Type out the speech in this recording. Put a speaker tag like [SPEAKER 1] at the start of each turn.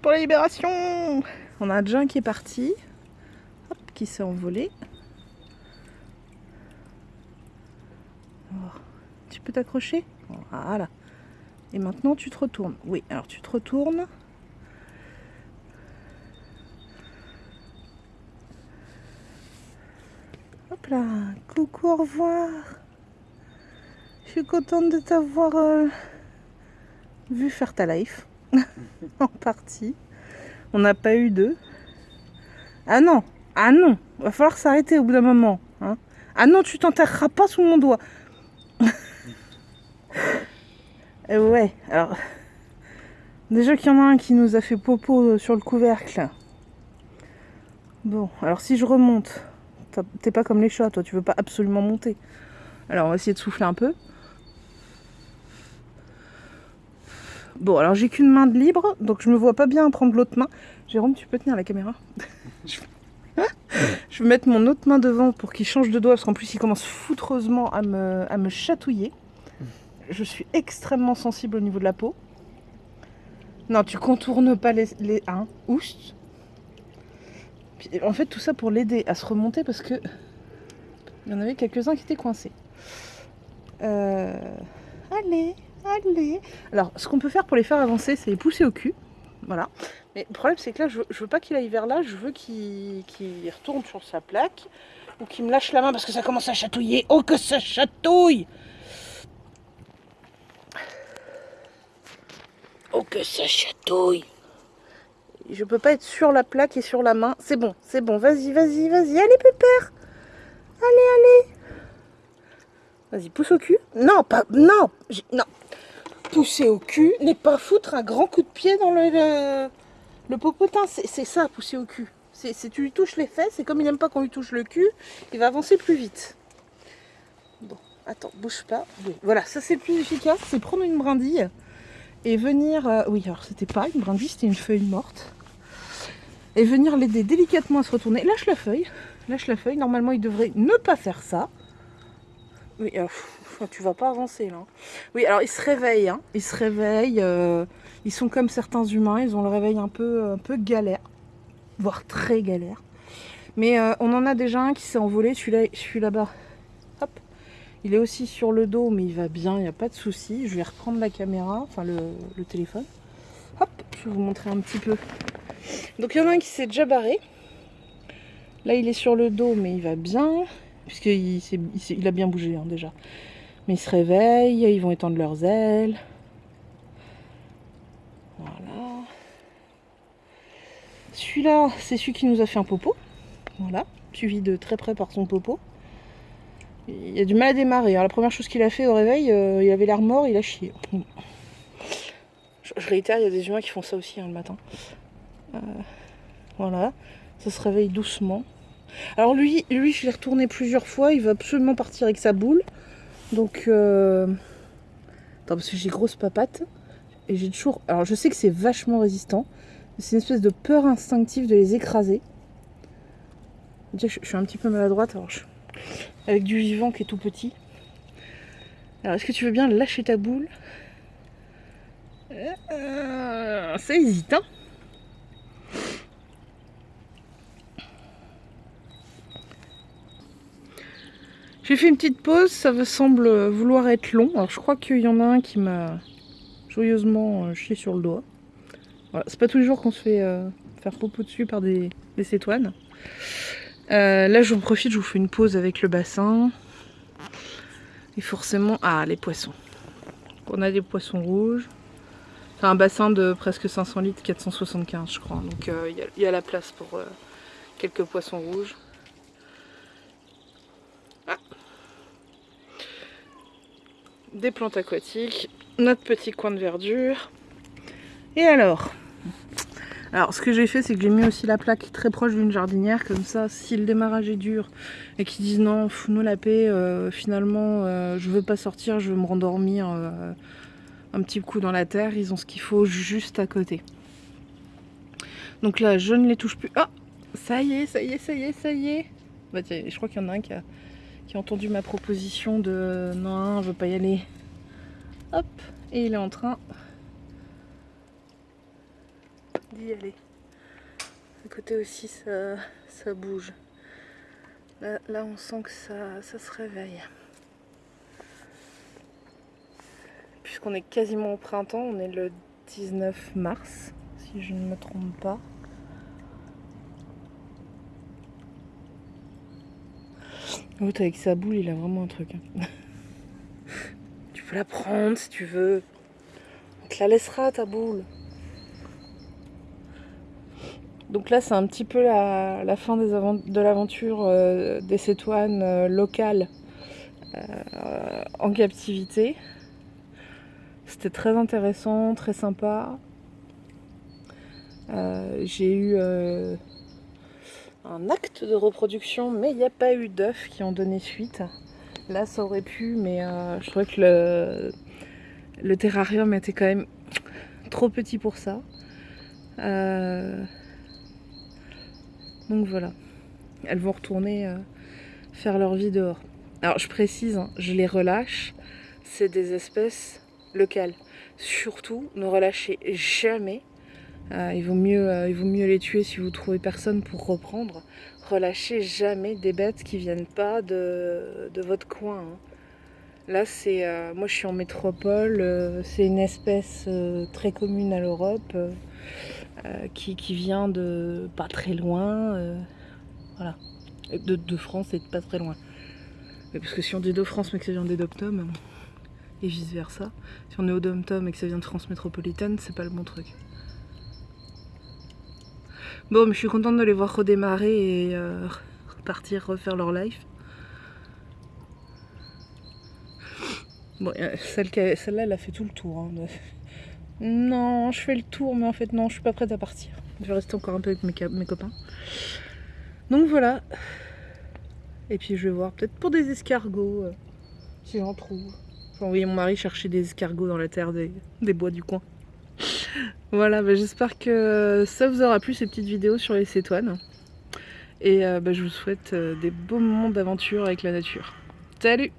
[SPEAKER 1] pour la libération On a déjà qui est parti, qui s'est envolé. Oh, tu peux t'accrocher? Voilà. Et maintenant tu te retournes. Oui, alors tu te retournes. Hop là, coucou, au revoir. Je suis contente de t'avoir euh, vu faire ta life. en partie. On n'a pas eu deux. Ah non, ah non, va falloir s'arrêter au bout d'un moment. Hein. Ah non, tu t'enterreras pas sous mon doigt. Et ouais, alors... Déjà qu'il y en a un qui nous a fait popo sur le couvercle. Bon, alors si je remonte, t'es pas comme les chats, toi, tu veux pas absolument monter. Alors on va essayer de souffler un peu. Bon, alors j'ai qu'une main de libre, donc je me vois pas bien prendre l'autre main. Jérôme, tu peux tenir la caméra Je vais mettre mon autre main devant pour qu'il change de doigt, parce qu'en plus il commence foutreusement à me, chatouiller. Je suis extrêmement sensible au niveau de la peau. Non, tu contournes pas les... les hein, oust. en fait, tout ça pour l'aider à se remonter, parce que il y en avait quelques-uns qui étaient coincés. Euh... Allez Allez Alors, ce qu'on peut faire pour les faire avancer, c'est les pousser au cul. Voilà. Mais le problème, c'est que là, je veux, veux pas qu'il aille vers là. Je veux qu'il retourne sur sa plaque. Ou qu'il me lâche la main parce que ça commence à chatouiller. Oh, que ça chatouille Oh, que ça chatouille Je peux pas être sur la plaque et sur la main. C'est bon, c'est bon. Vas-y, vas-y, vas-y. Allez, pépère Allez, allez Vas-y, pousse au cul. Non, pas... Non Non pousser au cul n'est pas foutre un grand coup de pied dans le, le, popotin. C'est ça, pousser au cul. C'est tu lui touches les fesses et comme il n'aime pas qu'on lui touche le cul, il va avancer plus vite. Bon, attends, bouge pas. Voilà, ça c'est plus efficace, c'est prendre une brindille et venir... Euh, oui, alors c'était pas une brindille, c'était une feuille morte. Et venir l'aider délicatement à se retourner. Lâche la feuille, lâche la feuille. Normalement, il devrait ne pas faire ça. Oui, alors, tu vas pas avancer là. Oui, alors ils se réveillent, hein. ils se réveillent, euh, ils sont comme certains humains, ils ont le réveil un peu, un peu galère, voire très galère. Mais euh, on en a déjà un qui s'est envolé, celui-là, suis là-bas, hop, il est aussi sur le dos, mais il va bien, il n'y a pas de souci. Je vais reprendre la caméra, enfin le, le téléphone. Hop, je vais vous montrer un petit peu. Donc il y en a un qui s'est déjà barré. Là, il est sur le dos, mais il va bien puisqu'il il, a bien bougé hein, déjà. Mais ils se réveillent, ils vont étendre leurs ailes. Voilà. Celui-là, c'est celui qui nous a fait un popo. Voilà, suivi de très près par son popo. Il a du mal à démarrer. Hein. La première chose qu'il a fait au réveil, euh, il avait l'air mort, il a chié. Je, réitère, il y a des humains qui font ça aussi hein, le matin. Euh, voilà, ça se réveille doucement. Alors lui, lui je l'ai retourné plusieurs fois, il veut absolument partir avec sa boule. Donc, euh... attends, parce que j'ai grosse papate. Et j'ai toujours... Alors je sais que c'est vachement résistant. C'est une espèce de peur instinctive de les écraser. Je suis un petit peu maladroite, alors avec du vivant qui est tout petit. Alors est-ce que tu veux bien lâcher ta boule? Ça hésite, hein J'ai fait une petite pause, ça semble vouloir être long. Alors je crois qu'il y en a un qui m'a joyeusement euh, chié sur le doigt. Voilà, c'est pas tous les jours qu'on se fait euh, faire popo dessus par des, des cétoines. Euh, là j'en profite, je vous fais une pause avec le bassin. Et forcément... Ah, les poissons. On a des poissons rouges. C'est un bassin de presque 500 litres, 475 je crois. Donc il y, a la place pour quelques poissons rouges. Des plantes aquatiques, notre petit coin de verdure. Et alors? Alors ce que j'ai fait c'est que j'ai mis aussi la plaque très proche d'une jardinière, comme ça si le démarrage est dur et qu'ils disent non, fous-nous la paix, euh, finalement euh, je veux pas sortir, je veux me rendormir euh, un petit coup dans la terre, ils ont ce qu'il faut juste à côté. Donc là je ne les touche plus. Ah ça y est, ça y est, ça y est, ça y est. Bah, je crois qu'il y en a un qui a qui a entendu ma proposition de non, je veux pas y aller. Hop, et il est en train d'y aller. À côté aussi, ça, ça bouge. Là, là, on sent que ça, ça se réveille. Puisqu'on est quasiment au printemps, on est le 19 mars, si je ne me trompe pas. L'autre avec sa boule, il a vraiment un truc. hein. tu peux la prendre si tu veux. On te la laissera ta boule. Donc là, c'est un petit peu la, la fin des de l'aventure euh, des cétoines euh, locales euh, en captivité. C'était très intéressant, très sympa. J'ai eu un acte de reproduction, mais il n'y a pas eu d'œufs qui ont donné suite. Là, ça aurait pu, mais euh, je trouvais que le, terrarium était quand même trop petit pour ça. Euh, donc voilà, elles vont retourner euh, faire leur vie dehors. Alors je précise, hein, je les relâche, c'est des espèces locales. Surtout, ne relâchez jamais. Euh, il, vaut mieux, euh, il vaut mieux les tuer si vous trouvez personne pour reprendre. Relâchez jamais des bêtes qui viennent pas de, votre coin. hein. Là, c'est, euh, moi je suis en métropole, c'est une espèce très commune à l'Europe. qui, qui vient de pas très loin, voilà, de, France et de pas très loin. Mais parce que si on dit de France mais que ça vient des dom et vice versa, si on est au dom-tom et que ça vient de France métropolitaine, c'est pas le bon truc. Bon, mais je suis contente de les voir redémarrer et euh, repartir refaire leur life. Bon, euh, celle celle-là, elle a fait tout le tour. hein, non, je fais le tour, mais en fait, non, je suis pas prête à partir. Je vais rester encore un peu avec mes, copains. Donc voilà. Et puis je vais voir peut-être pour des escargots, euh, si j'en trouve. Je vais envoyer mon mari chercher des escargots dans la terre des bois du coin. Voilà, bah, j'espère que ça vous aura plu ces petites vidéos sur les cétoines. Et euh, bah, je vous souhaite euh, des beaux moments d'aventure avec la nature. Salut